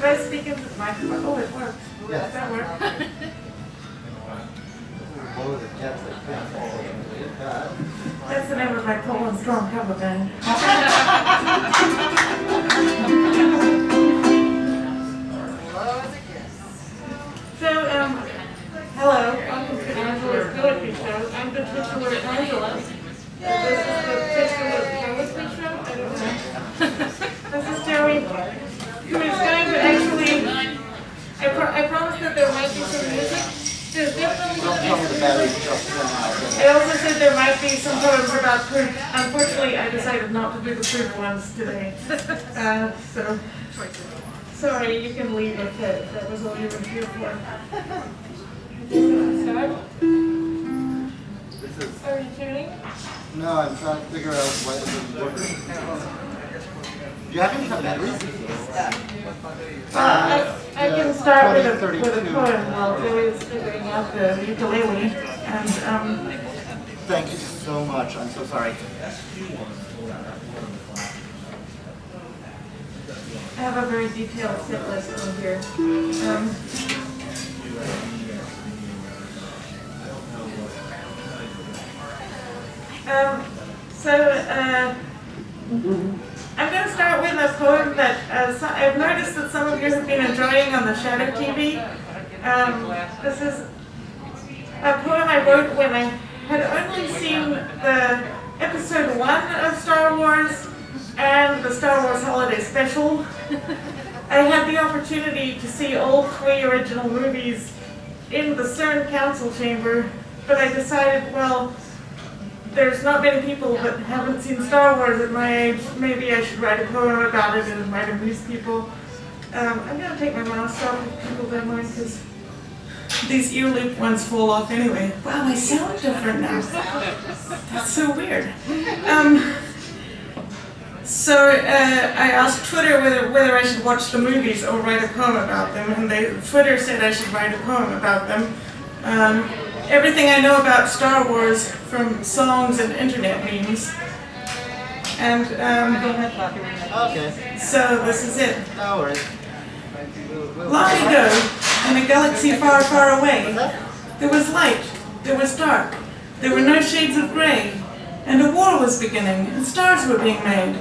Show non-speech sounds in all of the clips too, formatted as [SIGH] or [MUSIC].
Should I speak into the microphone? Oh, it works. Yes. That work? Blow the cats like [LAUGHS] that. That's the name of my Poland Strong cover band. [LAUGHS] I also said there might be some poems about poop. Unfortunately, I decided not to do the poop ones today. [LAUGHS] Uh, so, sorry, you can leave if that, that was all you were here for. This is, Are you tuning? no, I'm trying to figure out why this is working. Do you have any batteries? I, I can start with a, with a poem while Joey's figuring out the ukulele. And, um, Thank you so much, I'm so sorry. I have a very detailed set list on here. Um, um, so, uh, I'm going to start with a poem that uh, so, I've noticed that some of you have been enjoying on the Shadow TV. Um, this is a poem I wrote when I had only seen the episode one of Star Wars and the Star Wars Holiday Special. I had the opportunity to see all three original movies in the CERN Council Chamber, but I decided, well, there's not many people that haven't seen Star Wars at my age. Maybe I should write a poem about it and might amuse people. Um, I'm going to take my mask off if people don't mind, because these ear loop ones fall off anyway. Wow, I sound different now. That's so weird. Um, so uh, I asked Twitter whether, whether I should watch the movies or write a poem about them, and they, Twitter said I should write a poem about them. Um, everything I know about Star Wars from songs and internet memes. And um, Okay, so this is it. no worries. We'll- we'll- Long ago, in a galaxy far, far away, there was light, there was dark, there were no shades of grey, and a war was beginning, and stars were being made.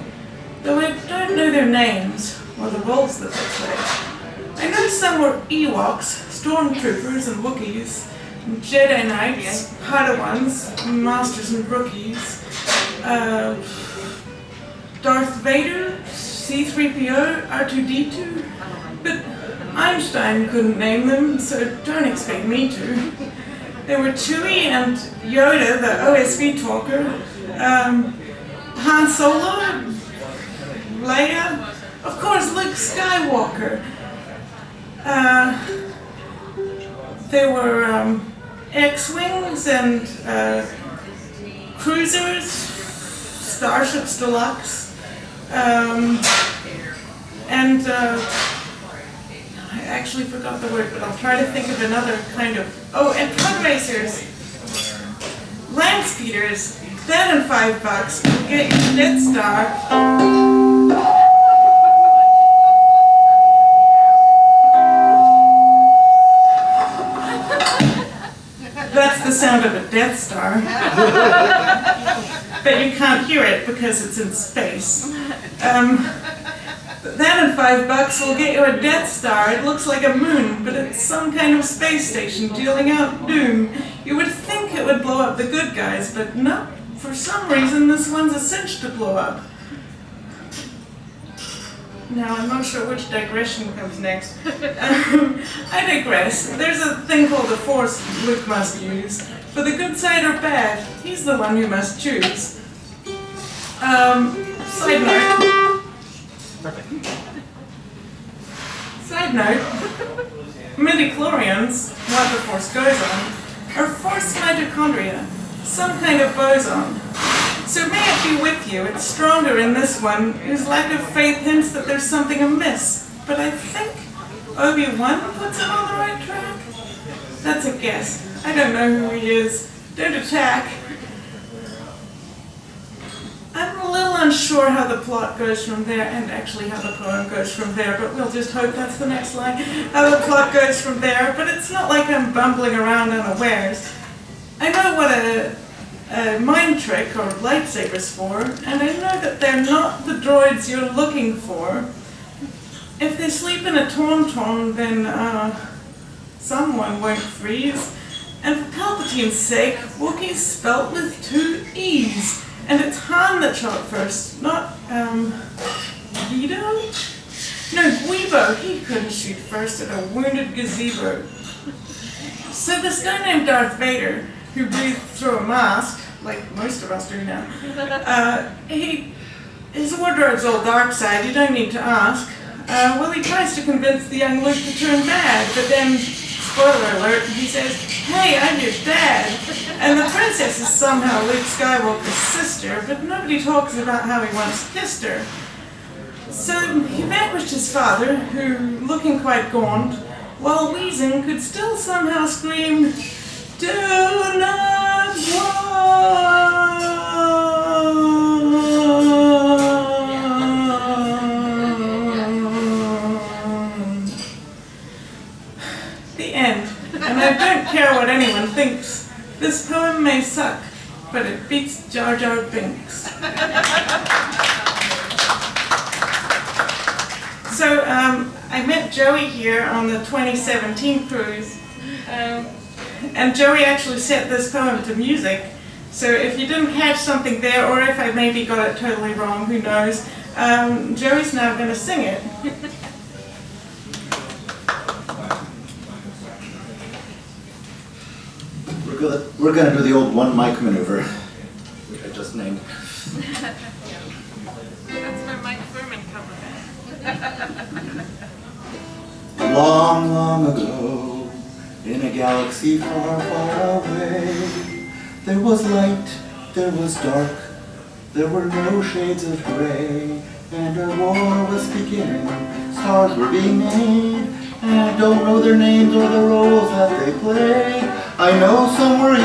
Though I don't know their names, or the roles that they play. I know some were Ewoks, Stormtroopers and Wookiees, Jedi Knights, Padawans, Masters and Rookies, uh, Darth Vader, C-3PO, R2-D2, but Einstein couldn't name them, so don't expect me to. There were Chewie and Yoda, the OSV talker, um, Han Solo, Leia, of course Luke Skywalker. Uh, there were um, X-Wings and uh, cruisers, Starships Deluxe, um, and uh, I actually forgot the word, but I'll try to think of another kind of. Oh, and pod racers, land speeders. That and five bucks get you Death Star. That's the sound of a Death Star. but you can't hear it because it's in space. Um, that and five bucks will get you a Death Star. It looks like a moon, but it's some kind of space station dealing out doom. You would think it would blow up the good guys, but no. For some reason, this one's a cinch to blow up. Now, I'm not sure which digression comes next. Um, [LAUGHS] I digress. There's a thing called the Force Luke must use. For the good side or bad, he's the one you must choose. Um, side note. Side note, midichlorians, what the force goes on, are force mitochondria, some kind of boson. So may it be with you, it's stronger in this one, whose lack of faith hints that there's something amiss. But I think Obi-Wan puts him on the right track. That's a guess. I don't know who he is. Don't attack. I'm a little unsure how the plot goes from there, and actually how the poem goes from there, but we'll just hope that's the next line. How the plot goes from there, but it's not like I'm bumbling around unawares. I know what a, a mind trick or lightsaber's for, and I know that they're not the droids you're looking for. If they sleep in a tauntaun, then uh, someone won't freeze. And for Palpatine's sake, Wookiee's spelt with two E's. And it's Han that shot first, not, um, Guido? No, Guibo. He couldn't shoot first at a wounded gazebo. So this guy named Darth Vader, who breathed through a mask, like most of us do now, [LAUGHS] uh, he, his wardrobe's all dark side, you don't need to ask. Uh, well, he tries to convince the young Luke to turn bad, but then, spoiler alert, he says, hey, I'm your dad. And the princess is somehow Luke Skywalker's sister, but nobody talks about how he once kissed her. So he vanquished his father, who, looking quite gaunt, while wheezing, could still somehow scream, Jar Jar Binks. So um, I met Joey here on the 2017 cruise, um, and Joey actually set this poem to music. So if you didn't catch something there, or if I maybe got it totally wrong, who knows? Um, Joey's now going to sing it. We're gonna, do the old one mic maneuver, named. That's my Mike Furman cover [LAUGHS] Long, long ago, in a galaxy far, far away, there was light, there was dark, there were no shades of gray, and a war was beginning, stars were being made, and I don't know their names or the roles that they play. I know some were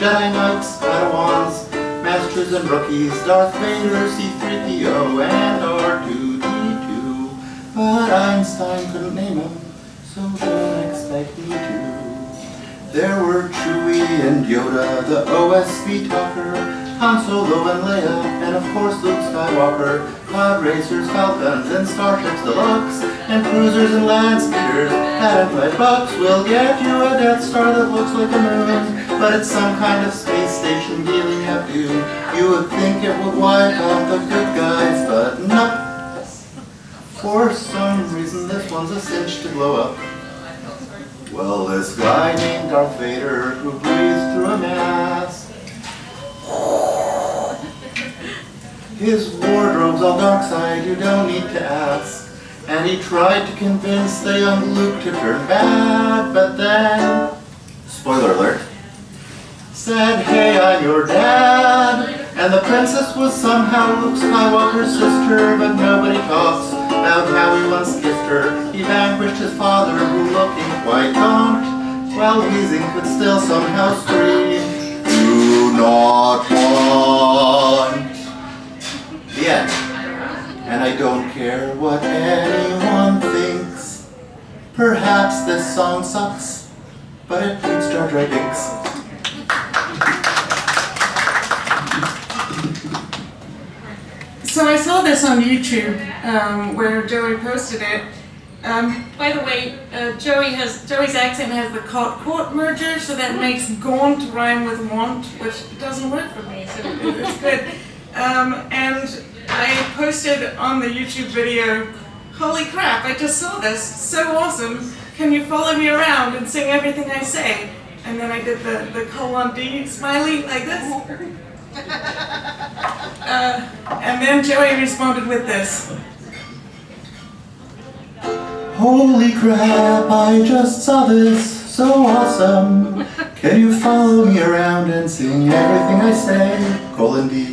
Jedi Knights, Padawans, Masters and Rookies, Darth Vader, C-3PO, and R2-D2. But Einstein couldn't name them, so don't expect me to. There were Chewie and Yoda, the OSB talker, Han Solo and Leia, and of course Luke Skywalker. Pod racers, falcons, and starships deluxe, and cruisers and land speeders. Had bucks will get you a Death Star that looks like a moon, but it's some kind of space station dealing at you. You would think it would wipe out the good guys, but no. For some reason, this one's a cinch to blow up. Well, this guy named Darth Vader who breathes through a mask. His wardrobe's all dark side, you don't need to ask. And he tried to convince the young Luke to turn bad, but then, spoiler alert, said, hey, I'm your dad. And the princess was somehow Luke Skywalker's sister, but nobody talks about how he once kissed her. He vanquished his father, who looking quite gaunt, while wheezing could still somehow scream, do not want. The end. And I don't care what anyone thinks. Perhaps this song sucks, but it beats Jar Jar. So I saw this on YouTube um, where Joey posted it. Um, by the way, uh, Joey has Joey's accent has the cot caught merger, so that makes gaunt rhyme with want, which doesn't work for me. So it- it's [LAUGHS] good. Um, and I posted on the YouTube video, "Holy crap! I just saw this. So awesome! Can you follow me around and sing everything I say?" And then I did the the colon D smiley like this. [LAUGHS] Uh, and then Joey responded with this. Holy crap, I just saw this, so awesome. Can you follow me around and sing everything I say? Colon D.